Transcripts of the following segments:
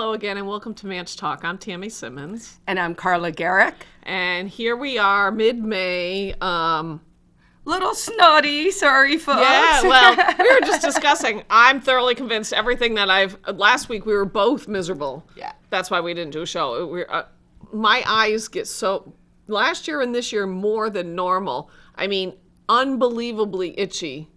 Hello again, and welcome to Manch Talk. I'm Tammy Simmons, And I'm Carla Garrick. and here we are, mid-May. Um, Little snotty, sorry folks. yeah, well, we were just discussing. I'm thoroughly convinced everything that I've. Last week we were both miserable. Yeah. that's why we didn't do a show. We uh, my eyes get so. Last year and this year more than normal. I mean, unbelievably itchy.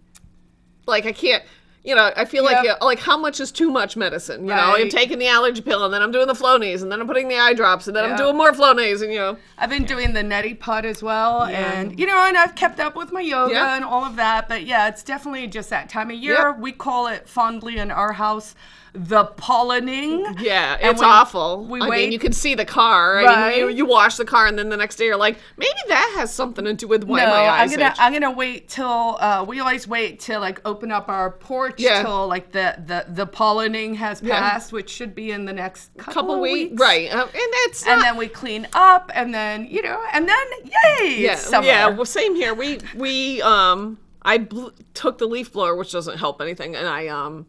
Like I can't. You know, I feel like Yep. like how much is too much medicine? You know, I'm taking the allergy pill, and then I'm doing the Flonase, and then I'm putting the eye drops, and then I'm doing more Flonase, and you know. I've been doing the neti pot as well, Yeah. and you know, and I've kept up with my yoga Yeah. and all of that. But yeah, it's definitely just that time of year. Yep. We call it fondly in our house the pollening. Yeah, it's we- awful. we I wait- mean, you can see the car. I Right. mean, you, you wash the car, and then the next day you're like, maybe that has something to do with why no, my I'm eyes gonna itch. I'm gonna wait till uh, we always wait till like open up our porch Yeah. till like the the the pollening has Yeah. passed, which should be in the next couple, couple of weeks, weeks. right? Uh, and it's And not- then we clean up, and then you know, and then yay, yeah, it's summer. yeah. Well, same here. We we um, I bl- took the leaf blower, which doesn't help anything, and I um.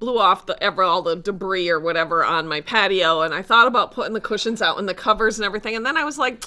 Blew off the ever all the debris or whatever on my patio, and I thought about putting the cushions out and the covers and everything, and then I was like,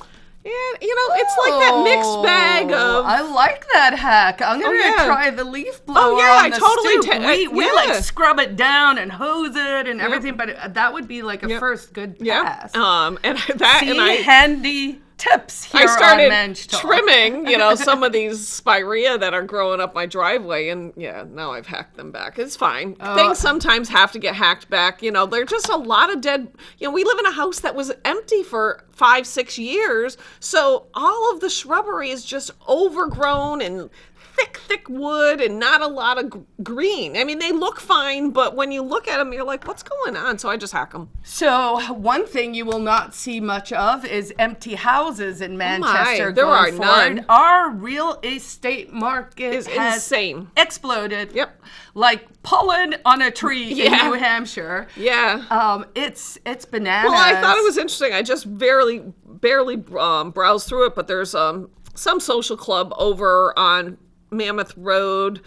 yeah, you know, it's like that mixed bag Oh, of I like that hack. I'm gonna yeah. try the leaf blower. yeah, on I the totally stoop. ta- we, uh, we yeah. like scrub it down and hose it and everything, but it- that would be like a Yep. first good yeah, pass. um, and that See, and I handy tips here I started on Manch Talk. trimming, you know, some of these spirea that are growing up my driveway, and yeah, now I've hacked them back. It's fine. Oh. Things sometimes have to get hacked back. You know, they're just a lot of dead. You know, we live in a house that was empty for five, six years, so all of the shrubbery is just overgrown and thick, thick wood and not a lot of green. I mean, they look fine, but when you look at them, you're like, what's going on? So I just hack them. So one thing you will not see much of is empty houses in Manchester. Oh there are forward. none. Our real estate market is has insane. exploded. Yep. Like pollen on a tree Yeah. in New Hampshire. Yeah. Um, it's it's bananas. Well, I thought it was interesting. I just barely barely um, browsed through it, but there's um some social club over on Mammoth Road.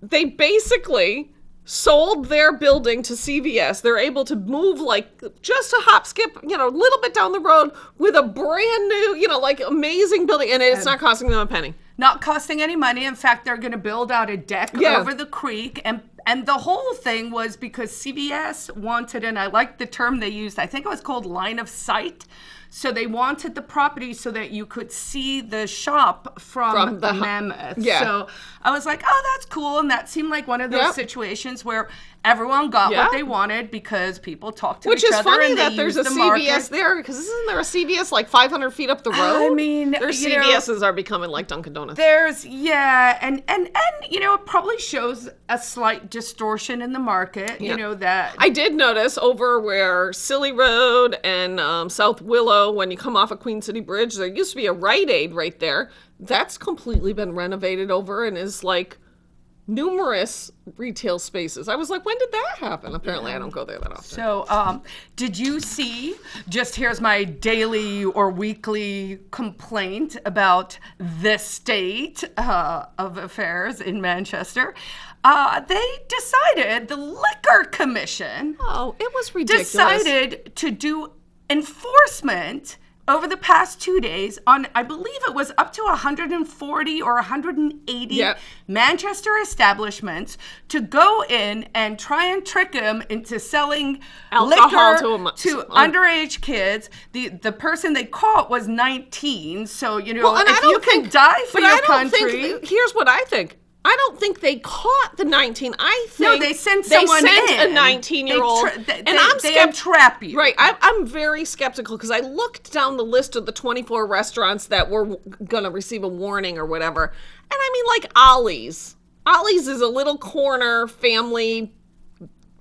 They basically sold their building to CVS. They're able to move like just a hop skip, you know, a little bit down the road with a brand new, you know, like amazing building, and it's not costing them a penny. not costing any money. In fact, they're going to build out a deck Yeah. over the creek, and and the whole thing was because CVS wanted, and I like the term they used. I think it was called line of sight. So they wanted the property so that you could see the shop from, From the Mammoth. yeah. So I was like, oh, that's cool, and that seemed like one of those Yep. situations where everyone got Yeah. what they wanted because people talked to Which each other funny and they that there's a the CVS market. there because isn't there a CVS like 500 feet up the road? I mean, their you know- CVSs are becoming like Dunkin' Donuts. There's yeah, and and and you know it probably shows a slight distortion in the market. Yeah. You know that I did notice over where Silly Road and um, South Willow, when you come off of Queen City Bridge, there used to be a Rite Aid right there. That's completely been renovated over and is like numerous retail spaces. I was like, when did that happen? Apparently, I don't go there that often. So, um, did you see? Just here's my daily or weekly complaint about the state uh, of affairs in Manchester. Uh, they decided the liquor commission Oh, it was ridiculous. decided to do enforcement over the past two days on, I believe it was up to 140 or 180 Yep. Manchester establishments to go in and try and trick them into selling Alcohol liquor to to un- underage kids. The the person they caught was 19, so you know Well, if don't you can think- die for your I don't country. Think, here's what I think. I don't think they caught the 19. I think no, they sent someone they sent in. a 19 year old, They and I'm they entrap you. Right, I, I'm very skeptical because I looked down the list of the 24 restaurants that were going to receive a warning or whatever, and I mean like Ollie's. Ollie's is a little corner family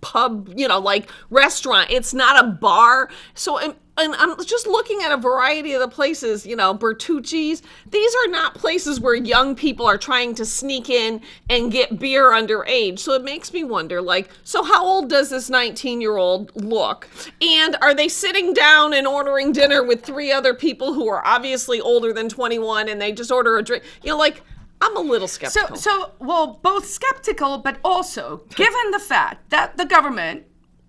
pub, you know, like restaurant. It's not a bar. So, and, and I'm just looking at a variety of the places, you know, Bertucci's. These are not places where young people are trying to sneak in and get beer underage. So it makes me wonder, like, so how old does this 19 year old look? And are they sitting down and ordering dinner with three other people who are obviously older than 21 and they just order a drink? You know, like, I'm a little So, skeptical. so well, both skeptical, but also given the fact that the government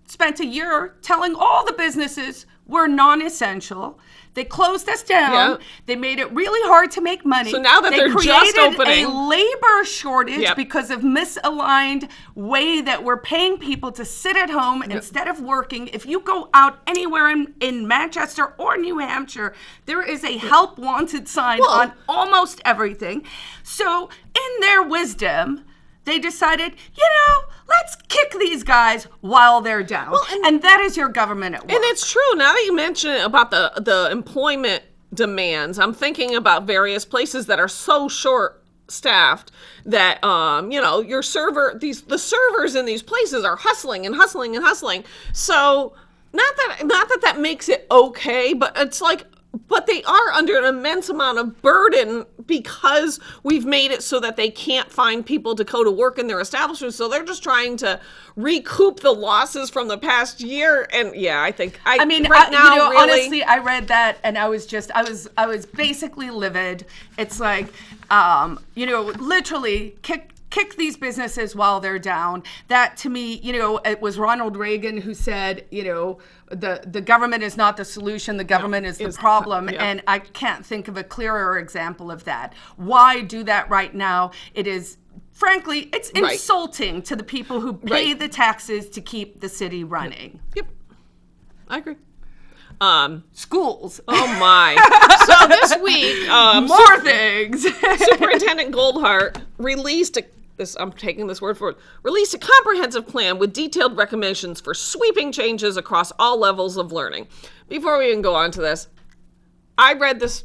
spent a year telling all the businesses we're non-essential. They closed us down. Yeah. They made it really hard to make money. So now that they they're just created opening- a labor shortage Yep. because of misaligned way that we're paying people to sit at home instead of working. If you go out anywhere in, in Manchester or New Hampshire, there is a help wanted sign Well- on almost everything. So, in their wisdom, they decided, you know, let's kick these guys while they're down. and, that is your government at work. And it's true. Now that you mention it about the the employment demands, I'm thinking about various places that are so short staffed that um you know your server these the servers in these places are hustling and hustling and hustling so not that not that that makes it okay but it's like but they are under an immense amount of burden because we've made it so that they can't find people to go to work in their establishments. So they're just trying to recoup the losses from the past year. And yeah, I think I, I mean, right I- now, you know, really, honestly, I read that and I was just, I was, I was basically livid. It's like, um, you know, literally kick kick these businesses while they're down. That to me, you know, it was Ronald Reagan who said, you know, the the government is not the solution, the government is the problem, yeah. and I can't think of a clearer example of that. Why do that right now? It is. Frankly, it's Right. insulting to the people who pay Right. the taxes to keep the city running. yep, I agree. Um, Schools. oh my! so this week, um, More things. Superintendent Goldhardt released a this I'm taking this word for it released a comprehensive plan with detailed recommendations for sweeping changes across all levels of learning. Before we even go on to this, I read this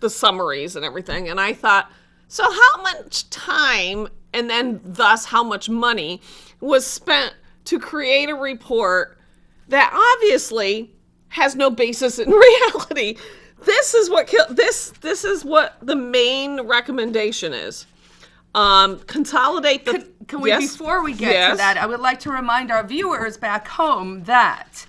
the summaries and everything and I thought, so how much time and then thus how much money was spent to create a report that obviously has no basis in reality. This is what this this is what the main recommendation is. Um, consolidate the. Can, can we, Yes? before we get to that, I would like to remind our viewers back home that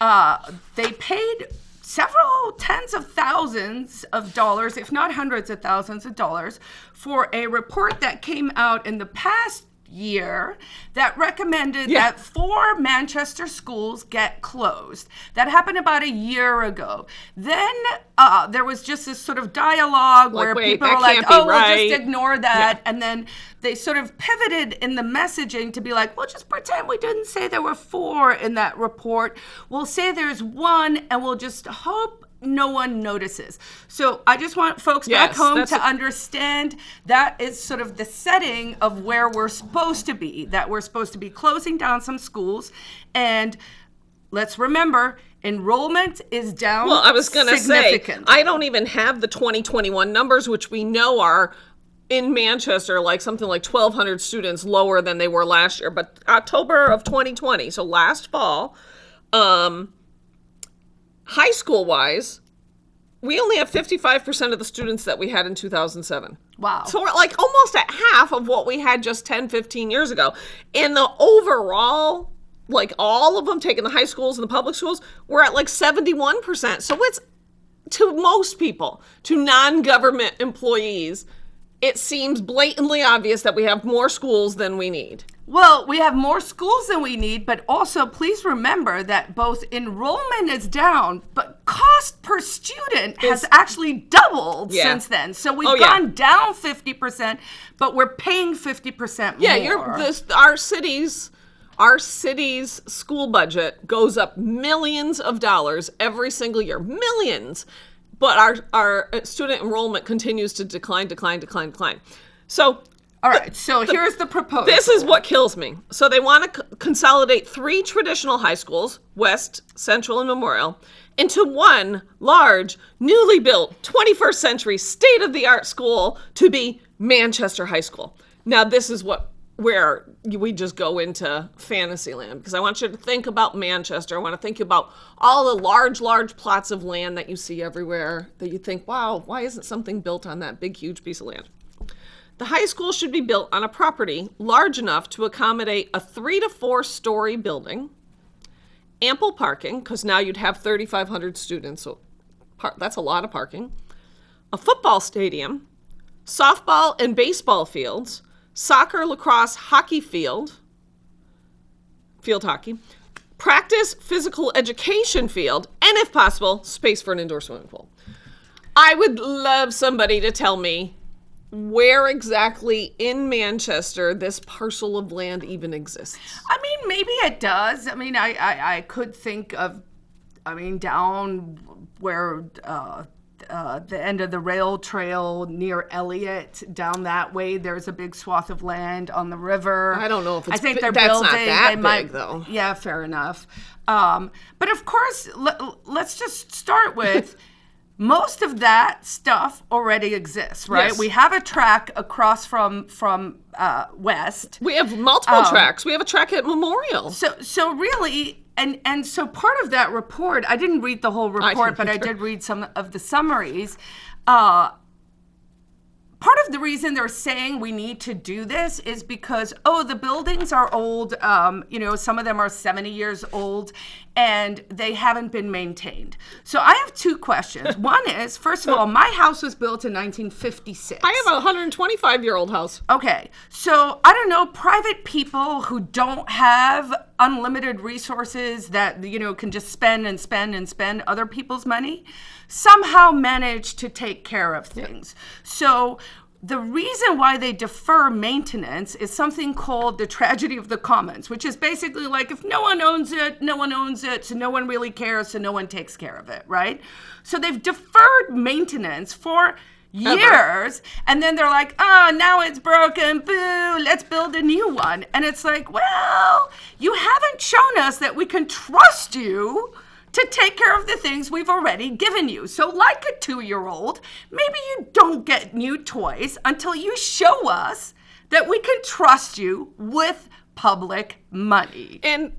uh, they paid several tens of thousands of dollars, if not hundreds of thousands of dollars, for a report that came out in the past year that recommended Yeah. that four Manchester schools get closed. That happened about a year ago. Then uh, there was just this sort of dialogue Like, where wait, people were like, "Oh, we'll just ignore that," and then they sort of pivoted in the messaging to be like, "We'll just pretend we didn't say there were four in that report. We'll say there's one, and we'll just hope." No one notices. So I just want folks back home to understand that is sort of the setting of where we're supposed to be, that we're supposed to be closing down some schools. And let's remember, enrollment is down. Well, I was going to say. I don't even have the 2021 numbers, which we know are in Manchester, like something like 1,200 students lower than they were last year. But October of 2020, so last fall, um, high school wise, we only have 55% of the students that we had in 2007. Wow. So we're like almost at half of what we had just 10, 15 years ago. And the overall, like all of them taking the high schools and the public schools, we're at like 71%. So it's to most people, to non government employees, it seems blatantly obvious that we have more schools than we need. Well, we have more schools than we need, but also please remember that both enrollment is down, but cost per student has actually doubled Yeah. since then. So we've Oh, yeah. gone down 50%, but we're paying 50% Yeah, more. you're this our cities our city's school budget goes up millions of dollars every single year. Millions. But our our student enrollment continues to decline, decline, decline, decline. So All right, so here's the proposal. this is what kills me. So they want to c- consolidate three traditional high schools, West, Central, and Memorial, into one large, newly built 21st century state of the art school to be Manchester High School. Now, this is what where we just go into fantasy land because I want you to think about Manchester. I want to think about all the large, large plots of land that you see everywhere that you think, wow, why isn't something built on that big, huge piece of land? The high school should be built on a property large enough to accommodate a three to four story building, ample parking, because now you'd have 3,500 students, so that's a lot of parking, a football stadium, softball and baseball fields, soccer, lacrosse, hockey field, field hockey, practice physical education field, and if possible, space for an indoor swimming pool. I would love somebody to tell me where exactly in Manchester this parcel of land even exists. I mean, maybe it does. I mean, I, I, I could think of, I mean, down where uh, uh, the end of the rail trail near Elliot, down that way, there's a big swath of land on the river. I don't know if it's I think they're that's building. not that they might, big, though. Yeah, fair enough. Um, but of course, l- let's just start with. Most of that stuff already exists, right? Yes. We have a track across from from uh, west. We have multiple tracks. We have a track at Memorial. So so really and and so part of that report, I didn't read the whole report, didn't but I did read some of the summaries. Uh part of the reason they're saying we need to do this is because oh the buildings are old um, you know some of them are 70 years old and they haven't been maintained so i have two questions one is first of all my house was built in 1956 I have a 125 year old house. Okay, so I don't know, private people who don't have unlimited resources that, you know, can just spend and spend and spend other people's money somehow manage to take care of things. So the reason why they defer maintenance is something called the tragedy of the commons, which is basically like if no one owns it, no one owns it, so no one really cares, so no one takes care of it, right? So they've deferred maintenance for years and then they're like oh now it's broken boo let's build a new one and it's like well you haven't shown us that we can trust you to take care of the things we've already given you. So like a two-year-old maybe you don't get new toys until you show us that we can trust you with public money. And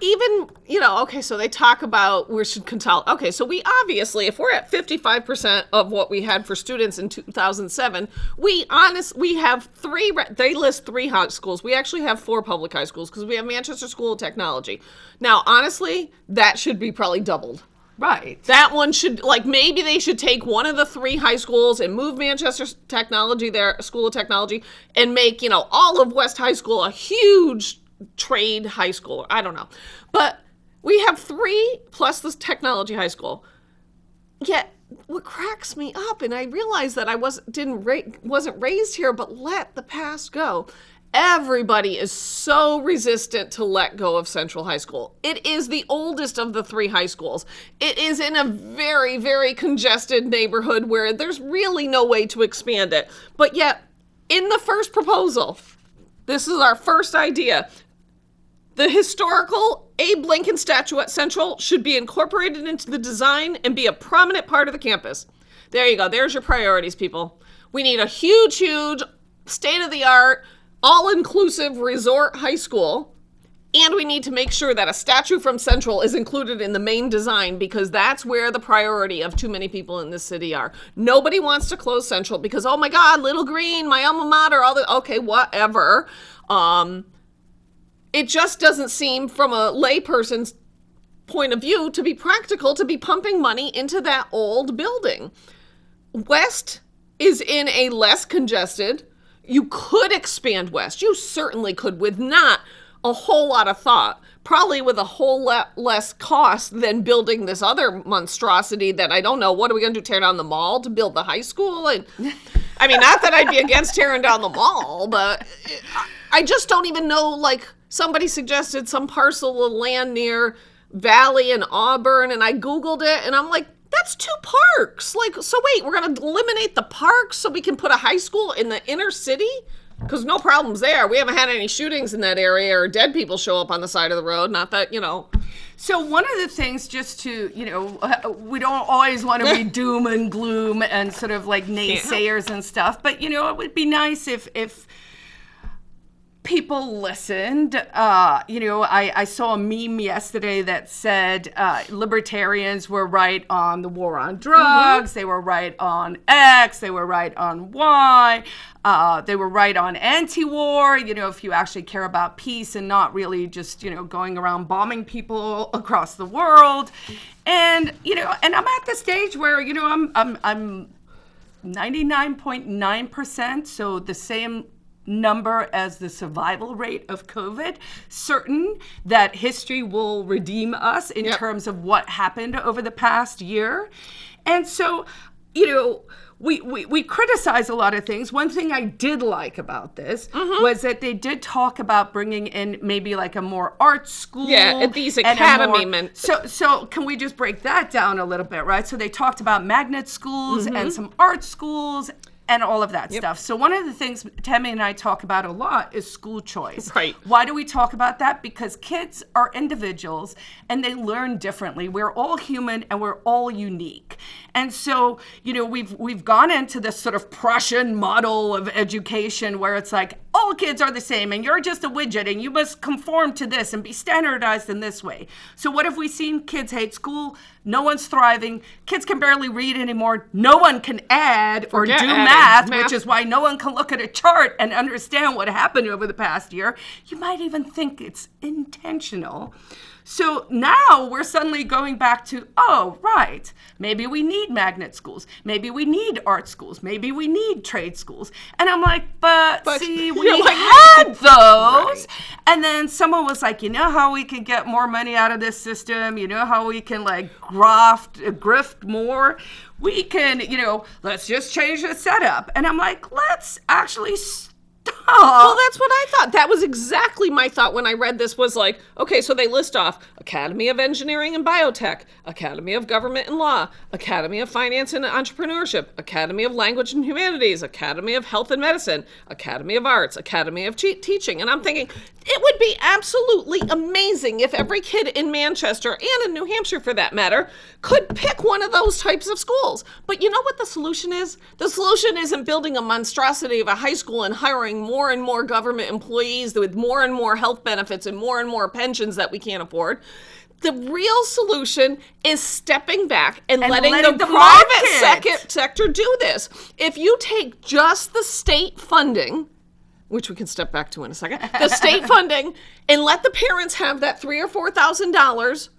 even, you know, okay, so they talk about we should consolidate. Okay, so we obviously, if we're at 55% of what we had for students in 2007, we honest, we have three, they list three high schools. We actually have four public high schools because we have Manchester School of Technology. Now, honestly, that should be probably doubled. right That one should like maybe they should take one of the three high schools and move Manchester Technology there, School of Technology, and make you know all of West High School a huge trade high school. I don't know, but we have three plus this technology high school. Yet what cracks me up, and I realize that I wasn't didn't ra- wasn't raised here, but let the past go. Everybody is so resistant to let go of Central High School. It is the oldest of the three high schools. It is in a very, very congested neighborhood where there's really no way to expand it. But yet, in the first proposal, this is our first idea. The historical Abe Lincoln statue at Central should be incorporated into the design and be a prominent part of the campus. There you go. There's your priorities, people. We need a huge, huge, state of the art, all inclusive resort high school. And we need to make sure that a statue from Central is included in the main design because that's where the priority of too many people in this city are. Nobody wants to close Central because, oh my God, Little Green, my alma mater, all the, okay, whatever. Um, it just doesn't seem from a layperson's point of view to be practical to be pumping money into that old building. West is in a less congested. You could expand west. You certainly could with not a whole lot of thought, probably with a whole lot less cost than building this other monstrosity that I don't know. What are we going to do? Tear down the mall to build the high school? And I mean, not that I'd be against tearing down the mall, but I just don't even know. Like somebody suggested some parcel of land near Valley and Auburn, and I Googled it, and I'm like, that's two parks. Like, so wait, we're gonna eliminate the parks so we can put a high school in the inner city? Because no problems there. We haven't had any shootings in that area or dead people show up on the side of the road. Not that, you know. So one of the things, just to you know, we don't always want to be doom and gloom and sort of like naysayers and stuff, but you know, it would be nice if if people listened. Uh, you know, I, I saw a meme yesterday that said uh, libertarians were right on the war on drugs, they were right on X, they were right on Y, uh, they were right on anti war. You know, if you actually care about peace and not really just, you know, going around bombing people across the world. And, you know, and I'm at the stage where, you know, I'm, I'm, I'm 99.9%, so the same number as the survival rate of COVID, certain that history will redeem us in Yep. terms of what happened over the past year. And so, you know, we, we, we criticize a lot of things. One thing I did like about this Mm-hmm. was that they did talk about bringing in maybe like a more art school. Yeah, at these academy more- men- So, so can we just break that down a little bit, right? So they talked about magnet schools Mm-hmm. and some art schools and all of that stuff. So one of the things Tammy and I talk about a lot is school choice. Right. Why do we talk about that? Because kids are individuals and they learn differently. We're all human and we're all unique. And so, you know, we've we've gone into this sort of Prussian model of education where it's like all kids are the same and you're just a widget and you must conform to this and be standardized in this way. So what have we seen? Kids hate school. No one's thriving. Kids can barely read anymore. No one can add or Forget do math, Math. which is why no one can look at a chart and understand what happened over the past year. You might even think it's intentional. So now we're suddenly going back to, oh, right, maybe we need magnet schools. Maybe we need art schools. Maybe we need trade schools. And I'm like, but, But see, we like, had those. Right. And then someone was like, you know how we can get more money out of this system? You know how we can like graft, uh, grift more? We can, you know, let's just change the setup. And I'm like, let's actually stop. Well, that's what I thought. That was exactly my thought when I read this was like, okay, so they list off Academy of Engineering and Biotech, Academy of Government and Law, Academy of Finance and Entrepreneurship, Academy of Language and Humanities, Academy of Health and Medicine, Academy of Arts, Academy of Che- Teaching. And I'm thinking, it would be absolutely amazing if every kid in Manchester and in New Hampshire for that matter could pick one of those types of schools. But you know what the solution is? The solution isn't building a monstrosity of a high school and hiring more and more government employees with more and more health benefits and more and more pensions that we can't afford. The real solution is stepping back and, And letting, letting the, the private sector do this. If you take just the state funding, which we can step back to in a second, the state funding, and let the parents have that three or four thousand dollars,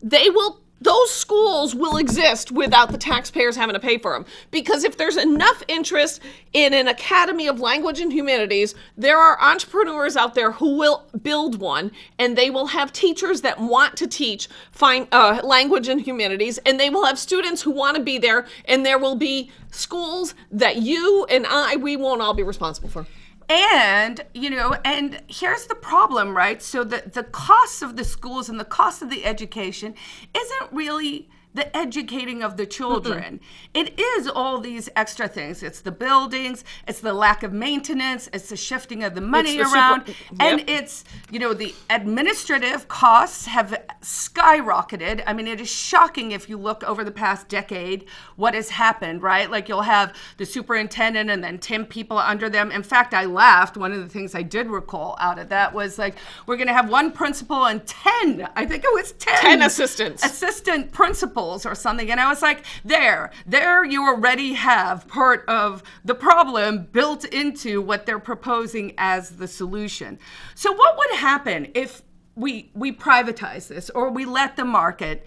they will those schools will exist without the taxpayers having to pay for them because if there's enough interest in an academy of language and humanities there are entrepreneurs out there who will build one and they will have teachers that want to teach fine uh, language and humanities and they will have students who want to be there and there will be schools that you and i we won't all be responsible for And, you know, and here's the problem, right? So the, the cost of the schools and the cost of the education isn't really the educating of the children. It is all these extra things. It's the buildings, it's the lack of maintenance, it's the shifting of the money the super- around, and it's, you know, the administrative costs have skyrocketed. I mean, it is shocking if you look over the past decade what has happened, right? Like you'll have the superintendent and then 10 people under them. In fact, I laughed. One of the things I did recall out of that was like, we're going to have one principal and 10, I think it was 10, 10 assistants. assistant principals or something. And I was like, there, there you already have part of the problem built into what they're proposing as the solution. So what would happen if we we privatize this or we let the market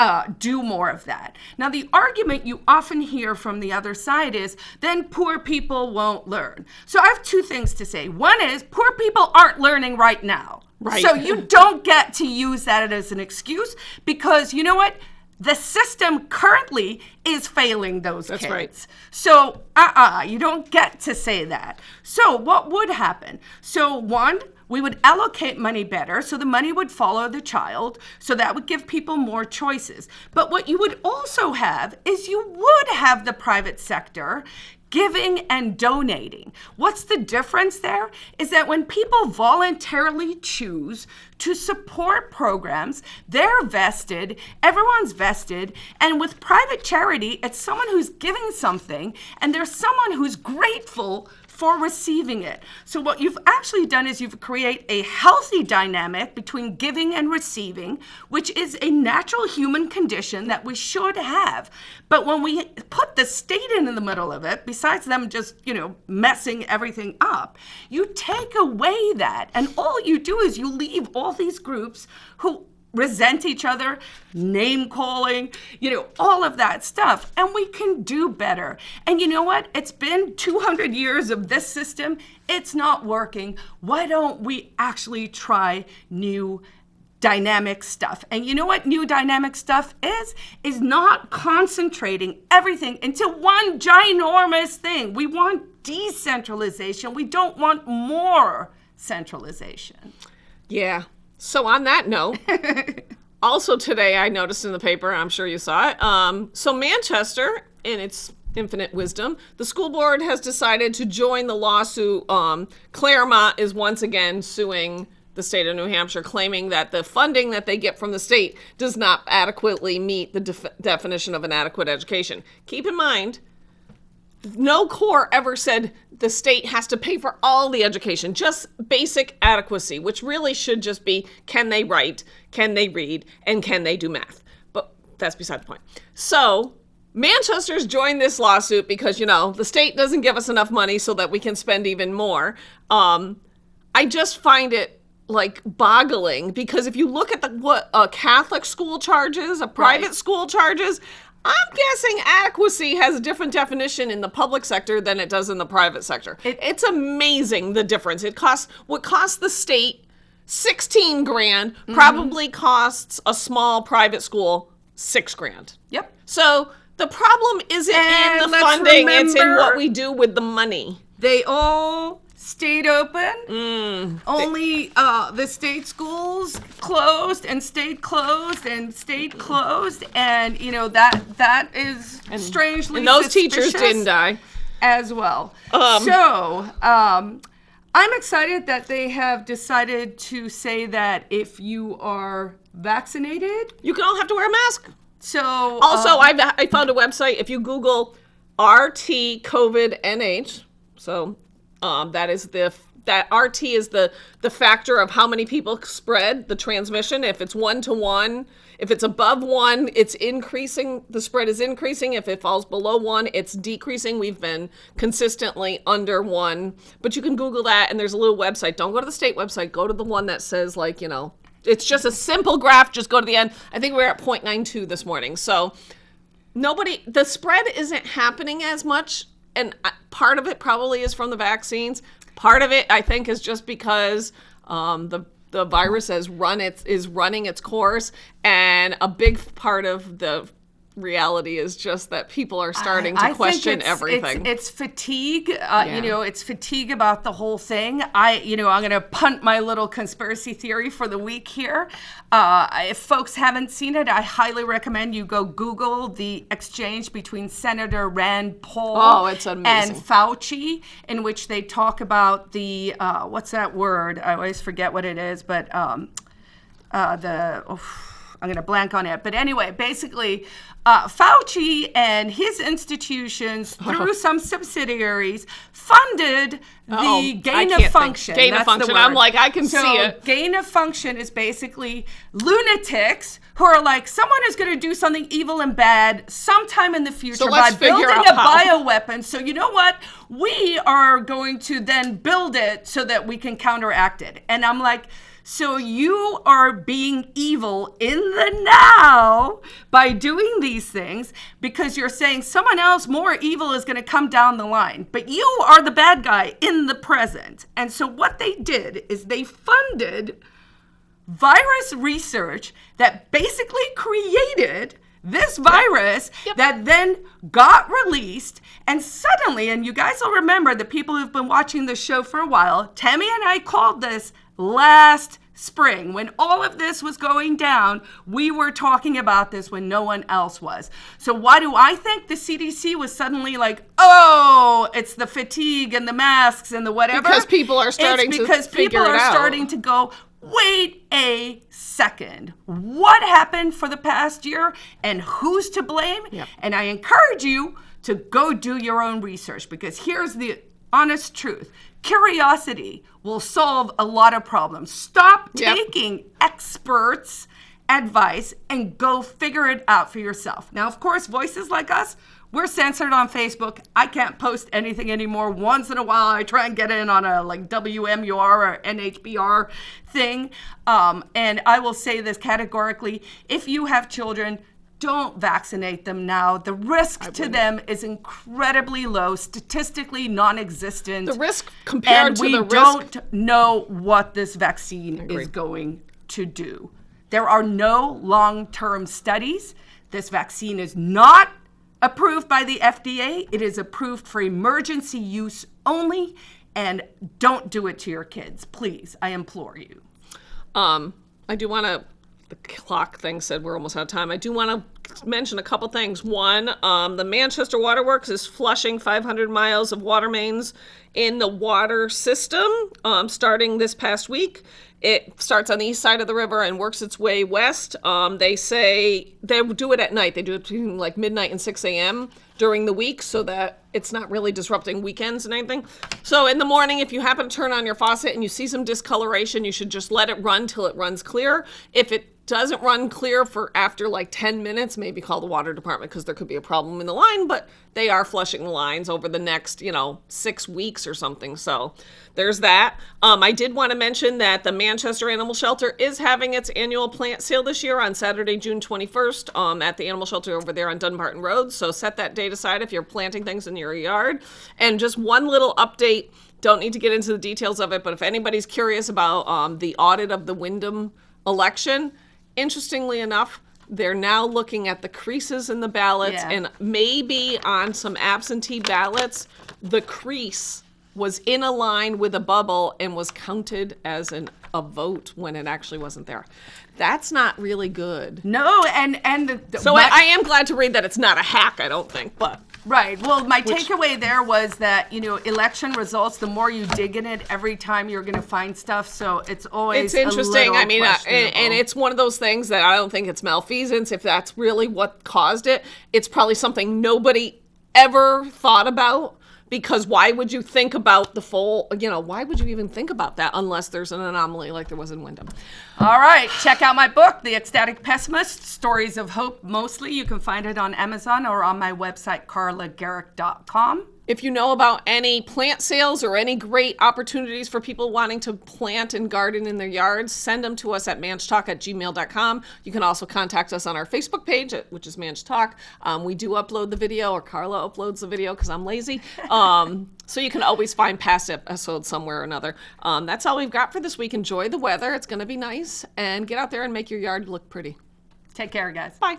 uh, do more of that. Now, the argument you often hear from the other side is then poor people won't learn. So, I have two things to say. One is poor people aren't learning right now. Right. So, you don't get to use that as an excuse because you know what? The system currently is failing those That's kids. right. So, uh uh you don't get to say that. So, what would happen? So, one, we would allocate money better so the money would follow the child. So, that would give people more choices. But what you would also have is you would have the private sector giving and donating. What's the difference there? Is that when people voluntarily choose to support programs, they're vested, everyone's vested, and with private charity, it's someone who's giving something and there's someone who's grateful for receiving it. So what you've actually done is you've created a healthy dynamic between giving and receiving, which is a natural human condition that we should have. But when we put the state in the middle of it, besides them just, you know, messing everything up, you take away that. And all you do is you leave all these groups who resent each other, name calling, you know, all of that stuff. And we can do better. And you know what? It's been 200 years of this system. It's not working. Why don't we actually try new dynamic stuff. And you know what new dynamic stuff is? Is not concentrating everything into one ginormous thing. We want decentralization. We don't want more centralization. Yeah. So on that note, also today I noticed in the paper, I'm sure you saw it. Um, so Manchester, in its infinite wisdom, the school board has decided to join the lawsuit. Um, Claremont is once again suing the state of New Hampshire, claiming that the funding that they get from the state does not adequately meet the def- definition of an adequate education. Keep in mind, no court ever said the state has to pay for all the education, just basic adequacy, which really should just be can they write, can they read, and can they do math. But that's beside the point. So Manchester's joined this lawsuit because, you know, the state doesn't give us enough money so that we can spend even more. Um, I just find it like boggling because if you look at the what a Catholic school charges, a private right. school charges, I'm guessing adequacy has a different definition in the public sector than it does in the private sector. It, it's amazing the difference. It costs what costs the state 16 grand mm-hmm. probably costs a small private school 6 grand. Yep. So the problem isn't and in the funding, remember, it's in what we do with the money. They all stayed open. Mm. Only uh, the state schools closed and stayed closed and stayed closed, and you know that that is and, strangely. And those teachers didn't die as well. Um, so. Um, I'm excited that they have decided to say that if you are vaccinated, you can all have to wear a mask. So also, um, I I found a website. If you Google RT COVID NH, so um, that is the that RT is the the factor of how many people spread the transmission. If it's one to one, if it's above one, it's increasing. The spread is increasing. If it falls below one, it's decreasing. We've been consistently under one. But you can Google that, and there's a little website. Don't go to the state website. Go to the one that says like you know, it's just a simple graph. Just go to the end. I think we're at 0.92 this morning. So nobody, the spread isn't happening as much and part of it probably is from the vaccines. Part of it, I think, is just because um, the the virus has run its is running its course, and a big part of the reality is just that people are starting to I question it's, everything. It's, it's fatigue. Uh, yeah. You know, it's fatigue about the whole thing. I, you know, I'm going to punt my little conspiracy theory for the week here. Uh, if folks haven't seen it, I highly recommend you go Google the exchange between Senator Rand Paul oh, and Fauci, in which they talk about the uh, what's that word? I always forget what it is, but um, uh, the. Oh, I'm going to blank on it. But anyway, basically, uh, Fauci and his institutions, through some subsidiaries, funded the oh, gain of function. Gain That's of function. I'm like, I can so see it. Gain of function is basically lunatics who are like, someone is going to do something evil and bad sometime in the future so by building a how. bioweapon. So you know what? We are going to then build it so that we can counteract it. And I'm like, so you are being evil in the now by doing these things because you're saying someone else more evil is going to come down the line. But you are the bad guy in the present. And so what they did is they funded virus research that basically created this virus yep. that then got released and suddenly and you guys will remember the people who've been watching the show for a while tammy and i called this last spring when all of this was going down we were talking about this when no one else was. So why do i think the cdc was suddenly like oh it's the fatigue and the masks and the whatever? Because people are starting it's because people are starting to go wait a second. What happened for the past year and who's to blame? Yep. and i encourage you to go do your own research because here's the honest truth Curiosity will solve a lot of problems. Stop yep. taking experts' advice and go figure it out for yourself. Now, of course, voices like us, we're censored on Facebook. I can't post anything anymore. Once in a while, I try and get in on a like WMUR or NHPR thing. Um, and I will say this categorically if you have children, don't vaccinate them now. The risk to them is incredibly low, statistically non-existent. The risk compared to the risk- And we don't know what this vaccine is going to do. There are no long-term studies. This vaccine is not approved by the FDA. It is approved for emergency use only. And don't do it to your kids, please. I implore you. Um, I do want to. The clock thing said we're almost out of time. I do want to mention a couple things. One, um, the Manchester Waterworks is flushing 500 miles of water mains in the water system um, starting this past week. It starts on the east side of the river and works its way west. Um, they say they do it at night. They do it between like midnight and 6 a.m. during the week so that it's not really disrupting weekends and anything. So in the morning, if you happen to turn on your faucet and you see some discoloration, you should just let it run till it runs clear. If it doesn't run clear for after like 10 minutes, maybe call the water department because there could be a problem in the line, but they are flushing the lines over the next, you know, six weeks or something. So there's that. Um, I did want to mention that the Manchester Animal Shelter is having its annual plant sale this year on Saturday, June 21st um, at the Animal Shelter over there on Dunbarton Road. So set that date aside if you're planting things in your yard. And just one little update. Don't need to get into the details of it, but if anybody's curious about um, the audit of the Windham election, interestingly enough, they're now looking at the creases in the ballots Yeah. and maybe on some absentee ballots, the crease was in a line with a bubble and was counted as an, a vote when it actually wasn't there. That's not really good. No, and and the, the- So I, I am glad to read that it's not a hack, I don't think, but Right. Well, my takeaway there was that, you know, election results, the more you dig in it, every time you're going to find stuff. So it's always it's interesting. Little I mean, uh, and, questionable. and it's one of those things that I don't think it's malfeasance. If that's really what caused it, it's probably something nobody ever thought about. Because why would you think about the full, you know, why would you even think about that unless there's an anomaly like there was in Windham? All right, check out my book, The Ecstatic Pessimist Stories of Hope Mostly. You can find it on Amazon or on my website, carlagarrick.com. If you know about any plant sales or any great opportunities for people wanting to plant and garden in their yards, send them to us at manchtalk at gmail.com. You can also contact us on our Facebook page, which is Manch Talk. Um, we do upload the video, or Carla uploads the video because I'm lazy. Um, so you can always find past episodes somewhere or another. Um, that's all we've got for this week. Enjoy the weather. It's going to be nice. And get out there and make your yard look pretty. Take care, guys. Bye.